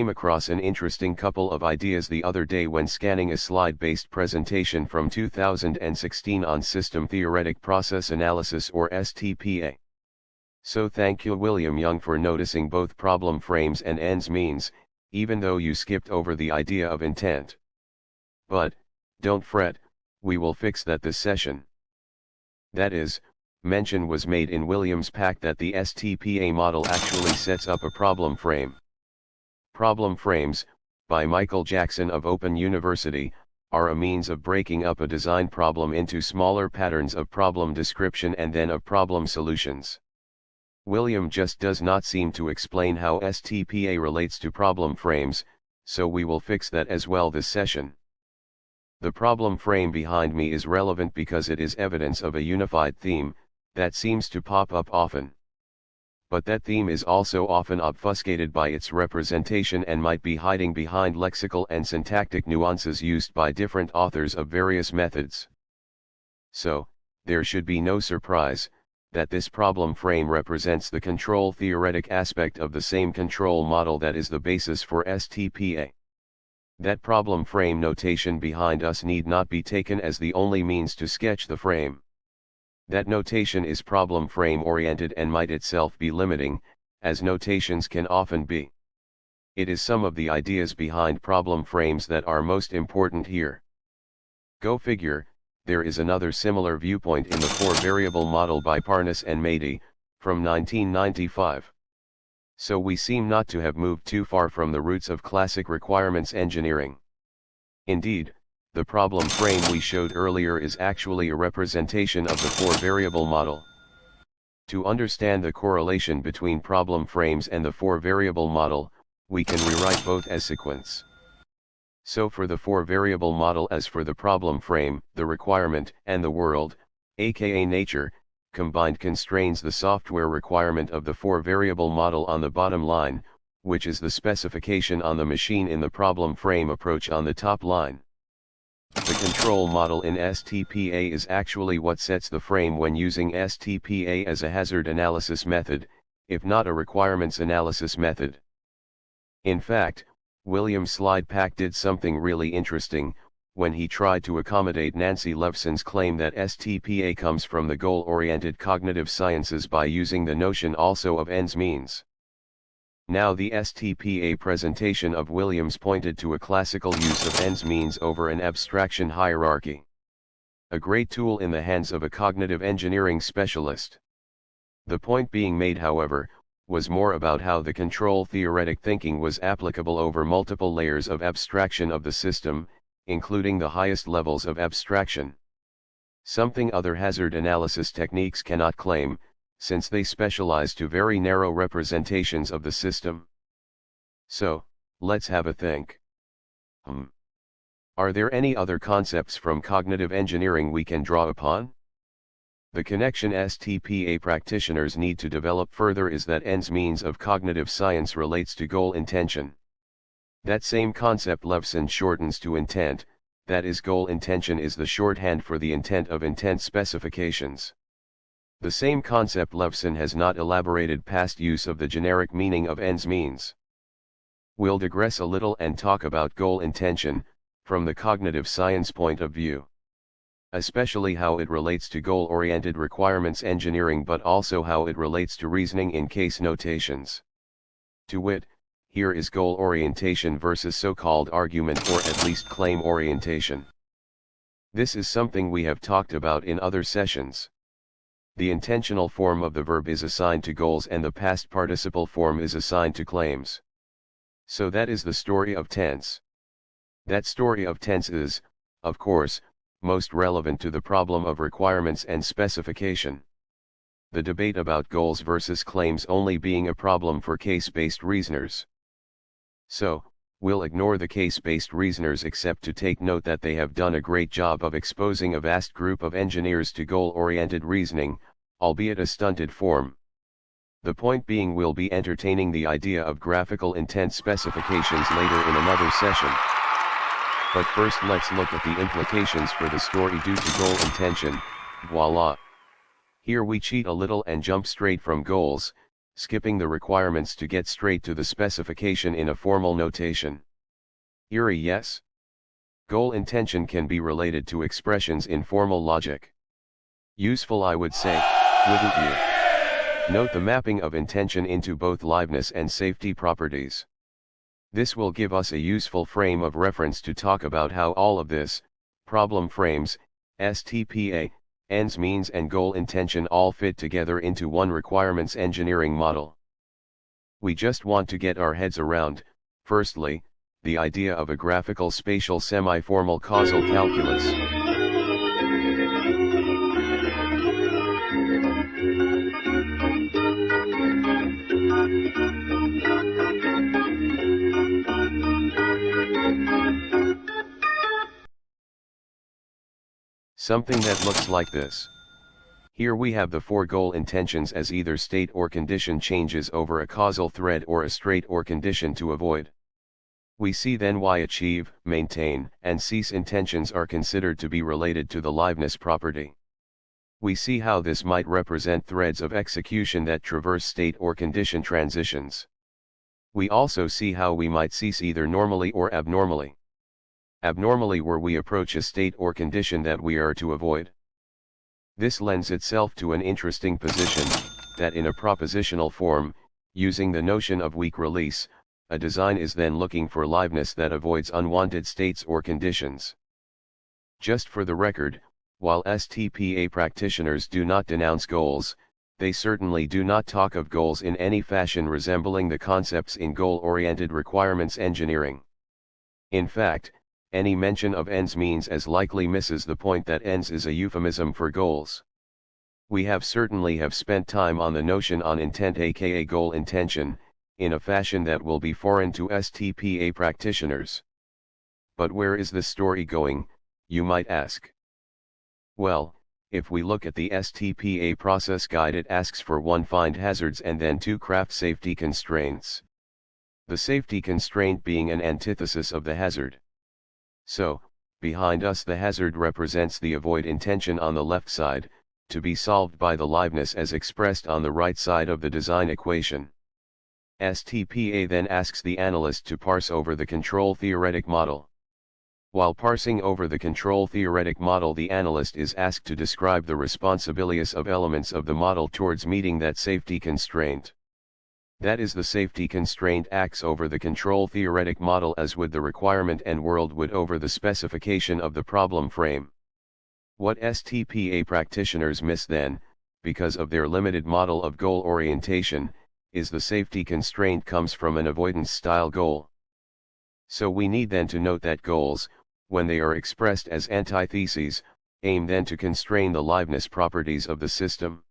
Came across an interesting couple of ideas the other day when scanning a slide-based presentation from 2016 on System Theoretic Process Analysis or STPA. So thank you William Young for noticing both problem frames and ends means, even though you skipped over the idea of intent. But, don't fret, we will fix that this session. That is, mention was made in Williams' pack that the STPA model actually sets up a problem frame. Problem frames, by Michael Jackson of Open University, are a means of breaking up a design problem into smaller patterns of problem description and then of problem solutions. William just does not seem to explain how STPA relates to problem frames, so we will fix that as well this session. The problem frame behind me is relevant because it is evidence of a unified theme, that seems to pop up often. But that theme is also often obfuscated by its representation and might be hiding behind lexical and syntactic nuances used by different authors of various methods. So, there should be no surprise, that this problem frame represents the control theoretic aspect of the same control model that is the basis for STPA. That problem frame notation behind us need not be taken as the only means to sketch the frame. That notation is problem frame oriented and might itself be limiting, as notations can often be. It is some of the ideas behind problem frames that are most important here. Go figure, there is another similar viewpoint in the four-variable model by Parnas and Madey, from 1995 so we seem not to have moved too far from the roots of classic requirements engineering. Indeed, the problem frame we showed earlier is actually a representation of the four-variable model. To understand the correlation between problem frames and the four-variable model, we can rewrite both as sequence. So for the four-variable model as for the problem frame, the requirement and the world, aka nature, combined constrains the software requirement of the four-variable model on the bottom line, which is the specification on the machine in the problem frame approach on the top line. The control model in STPA is actually what sets the frame when using STPA as a hazard analysis method, if not a requirements analysis method. In fact, William Slide Pack did something really interesting, when he tried to accommodate Nancy Leveson's claim that STPA comes from the goal-oriented cognitive sciences by using the notion also of ends means. Now the STPA presentation of Williams pointed to a classical use of ends means over an abstraction hierarchy. A great tool in the hands of a cognitive engineering specialist. The point being made however, was more about how the control theoretic thinking was applicable over multiple layers of abstraction of the system, including the highest levels of abstraction. Something other hazard analysis techniques cannot claim, since they specialize to very narrow representations of the system. So, let's have a think. Hmm. Are there any other concepts from cognitive engineering we can draw upon? The connection STPA practitioners need to develop further is that ends means of cognitive science relates to goal intention. That same concept Leveson shortens to intent, that is goal intention is the shorthand for the intent of intent specifications. The same concept Leveson has not elaborated past use of the generic meaning of ends means. We'll digress a little and talk about goal intention, from the cognitive science point of view. Especially how it relates to goal-oriented requirements engineering but also how it relates to reasoning in case notations. To wit, here is goal orientation versus so-called argument or at least claim orientation. This is something we have talked about in other sessions. The intentional form of the verb is assigned to goals and the past participle form is assigned to claims. So that is the story of tense. That story of tense is, of course, most relevant to the problem of requirements and specification. The debate about goals versus claims only being a problem for case-based reasoners. So, we'll ignore the case-based reasoners except to take note that they have done a great job of exposing a vast group of engineers to goal-oriented reasoning, albeit a stunted form. The point being we'll be entertaining the idea of graphical intent specifications later in another session. But first let's look at the implications for the story due to goal intention, voila. Here we cheat a little and jump straight from goals, skipping the requirements to get straight to the specification in a formal notation. Eerie yes? Goal intention can be related to expressions in formal logic. Useful I would say, wouldn't you? Note the mapping of intention into both liveness and safety properties. This will give us a useful frame of reference to talk about how all of this, problem frames, STPA, ends means and goal intention all fit together into one requirements engineering model. We just want to get our heads around, firstly, the idea of a graphical spatial semi-formal causal calculus. Something that looks like this. Here we have the four goal intentions as either state or condition changes over a causal thread or a straight or condition to avoid. We see then why achieve, maintain, and cease intentions are considered to be related to the liveness property. We see how this might represent threads of execution that traverse state or condition transitions. We also see how we might cease either normally or abnormally. Abnormally where we approach a state or condition that we are to avoid. This lends itself to an interesting position, that in a propositional form, using the notion of weak release, a design is then looking for liveness that avoids unwanted states or conditions. Just for the record, while STPA practitioners do not denounce goals, they certainly do not talk of goals in any fashion resembling the concepts in goal-oriented requirements engineering. In fact, any mention of ends means as likely misses the point that ends is a euphemism for goals. We have certainly have spent time on the notion on intent aka goal intention, in a fashion that will be foreign to STPA practitioners. But where is the story going, you might ask? Well, if we look at the STPA process guide it asks for one find hazards and then two craft safety constraints. The safety constraint being an antithesis of the hazard. So, behind us the hazard represents the avoid intention on the left side, to be solved by the liveness as expressed on the right side of the design equation. STPA then asks the analyst to parse over the control theoretic model. While parsing over the control theoretic model the analyst is asked to describe the responsibilities of elements of the model towards meeting that safety constraint. That is the safety constraint acts over the control theoretic model as would the requirement and world would over the specification of the problem frame. What STPA practitioners miss then, because of their limited model of goal orientation, is the safety constraint comes from an avoidance style goal. So we need then to note that goals, when they are expressed as antitheses, aim then to constrain the liveness properties of the system.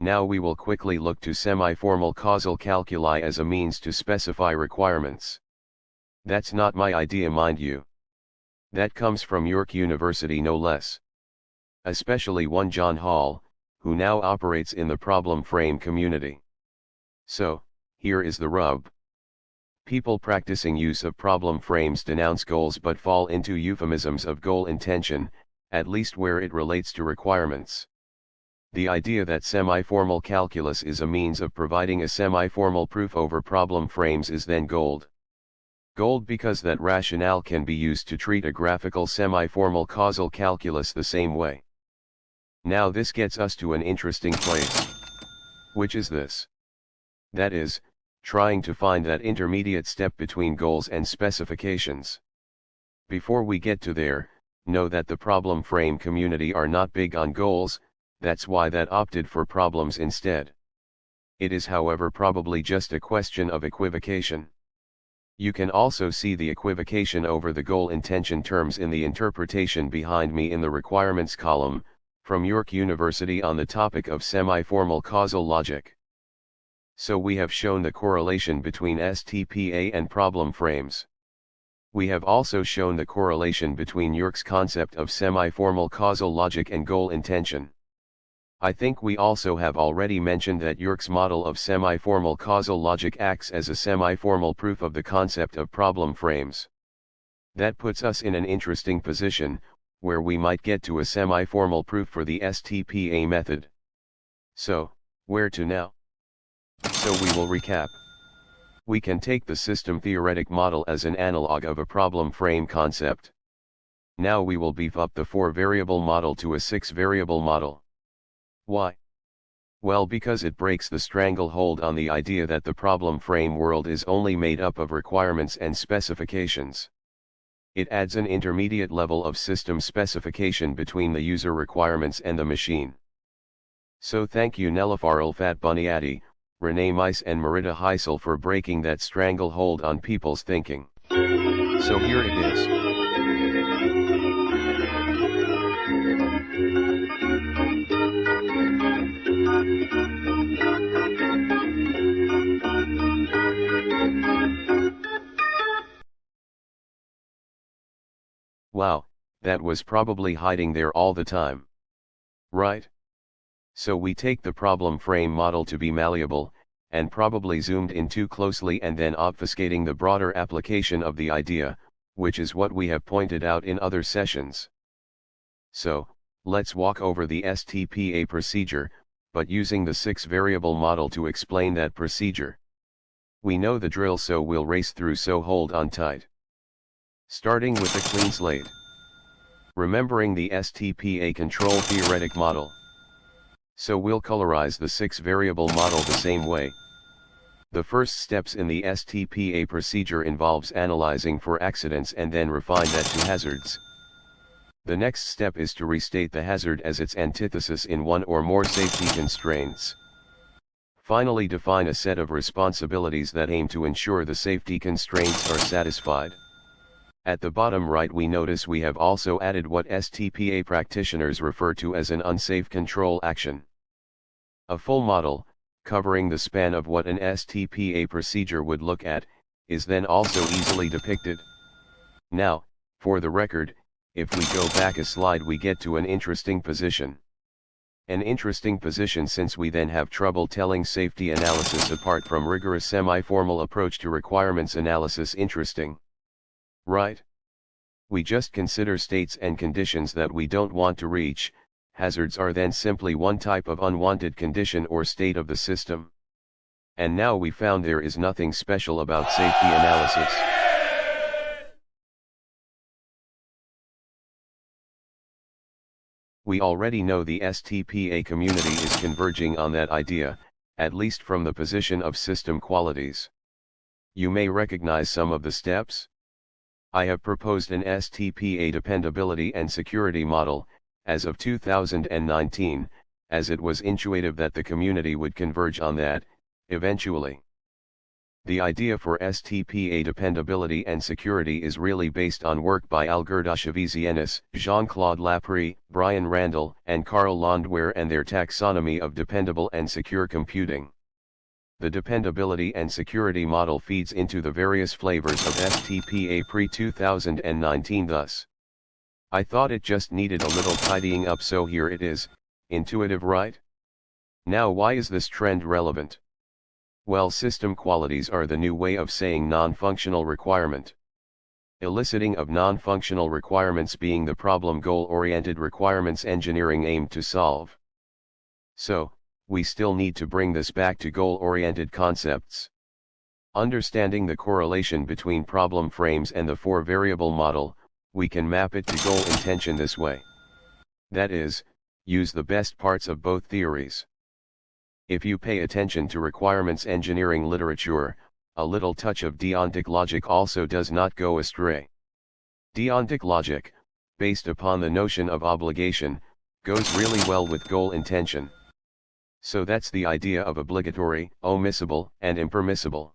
Now we will quickly look to semi-formal causal calculi as a means to specify requirements. That's not my idea mind you. That comes from York University no less. Especially one John Hall, who now operates in the problem frame community. So, here is the rub. People practicing use of problem frames denounce goals but fall into euphemisms of goal intention, at least where it relates to requirements. The idea that semi-formal calculus is a means of providing a semi-formal proof over problem frames is then gold. Gold because that rationale can be used to treat a graphical semi-formal causal calculus the same way. Now this gets us to an interesting place. Which is this? that is, trying to find that intermediate step between goals and specifications. Before we get to there, know that the problem frame community are not big on goals, that's why that opted for problems instead. It is however probably just a question of equivocation. You can also see the equivocation over the goal intention terms in the interpretation behind me in the requirements column, from York University on the topic of semi-formal causal logic. So we have shown the correlation between STPA and problem frames. We have also shown the correlation between York's concept of semi-formal causal logic and goal intention. I think we also have already mentioned that York's model of semi-formal causal logic acts as a semi-formal proof of the concept of problem frames. That puts us in an interesting position, where we might get to a semi-formal proof for the STPA method. So, where to now? So we will recap. We can take the system theoretic model as an analog of a problem frame concept. Now we will beef up the 4-variable model to a 6-variable model. Why? Well because it breaks the stranglehold on the idea that the problem frame world is only made up of requirements and specifications. It adds an intermediate level of system specification between the user requirements and the machine. So thank you Nelufar Ulfat Rene Meis and Maritta Heisel for breaking that stranglehold on people's thinking. So here it is. That was probably hiding there all the time. Right? So we take the problem frame model to be malleable, and probably zoomed in too closely and then obfuscating the broader application of the idea, which is what we have pointed out in other sessions. So, let's walk over the STPA procedure, but using the six variable model to explain that procedure. We know the drill so we'll race through so hold on tight. Starting with a clean slate. Remembering the STPA control theoretic model. So we'll colorize the six variable model the same way. The first steps in the STPA procedure involves analyzing for accidents and then refine that to hazards. The next step is to restate the hazard as its antithesis in one or more safety constraints. Finally define a set of responsibilities that aim to ensure the safety constraints are satisfied. At the bottom right we notice we have also added what STPA practitioners refer to as an unsafe control action. A full model, covering the span of what an STPA procedure would look at, is then also easily depicted. Now, for the record, if we go back a slide we get to an interesting position. An interesting position since we then have trouble telling safety analysis apart from rigorous semi-formal approach to requirements analysis interesting. Right? We just consider states and conditions that we don't want to reach, hazards are then simply one type of unwanted condition or state of the system. And now we found there is nothing special about safety analysis. We already know the STPA community is converging on that idea, at least from the position of system qualities. You may recognize some of the steps. I have proposed an STPA dependability and security model, as of 2019, as it was intuitive that the community would converge on that, eventually. The idea for STPA dependability and security is really based on work by Algirdas Avizienis, Jean-Claude Laprie, Brian Randell, and Carl Landwehr and their taxonomy of dependable and secure computing. The dependability and security model feeds into the various flavors of STPA pre-2019 thus. I thought it just needed a little tidying up so here it is, intuitive right? Now why is this trend relevant? Well system qualities are the new way of saying non-functional requirement. Eliciting of non-functional requirements being the problem goal-oriented requirements engineering aimed to solve. So, we still need to bring this back to goal-oriented concepts. Understanding the correlation between problem frames and the four-variable model, we can map it to goal intention this way. That is, use the best parts of both theories. If you pay attention to requirements engineering literature, a little touch of deontic logic also does not go astray. Deontic logic, based upon the notion of obligation, goes really well with goal intention. So that's the idea of obligatory, omissible, and impermissible.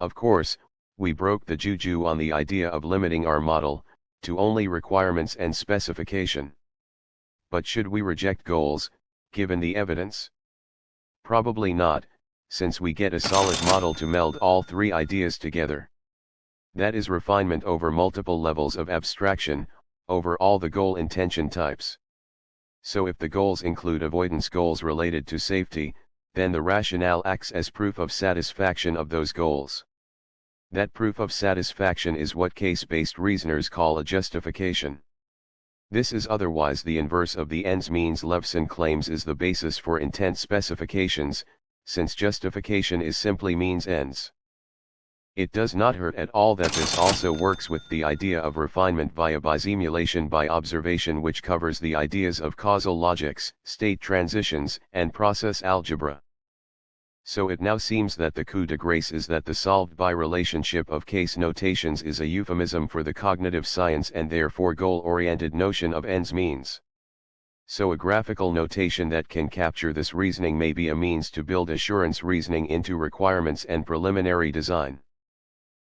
Of course, we broke the juju on the idea of limiting our model, to only requirements and specification. But should we reject goals, given the evidence? Probably not, since we get a solid model to meld all three ideas together. That is refinement over multiple levels of abstraction, over all the goal intention types. So if the goals include avoidance goals related to safety, then the rationale acts as proof of satisfaction of those goals. That proof of satisfaction is what case-based reasoners call a justification. This is otherwise the inverse of the ends means Leveson claims is the basis for intent specifications, since justification is simply means ends. It does not hurt at all that this also works with the idea of refinement via bisimulation by observation which covers the ideas of causal logics, state transitions, and process algebra. So it now seems that the coup de grace is that the solved by relationship of case notations is a euphemism for the cognitive science and therefore goal-oriented notion of ends means. So a graphical notation that can capture this reasoning may be a means to build assurance reasoning into requirements and preliminary design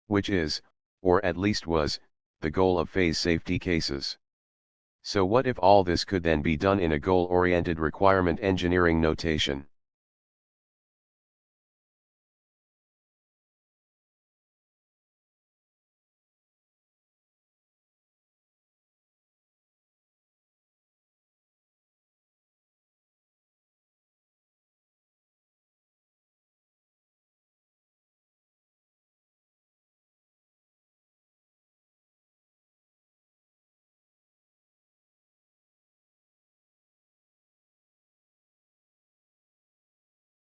which is, or at least was, the goal of phase safety cases. So what if all this could then be done in a goal-oriented requirement engineering notation?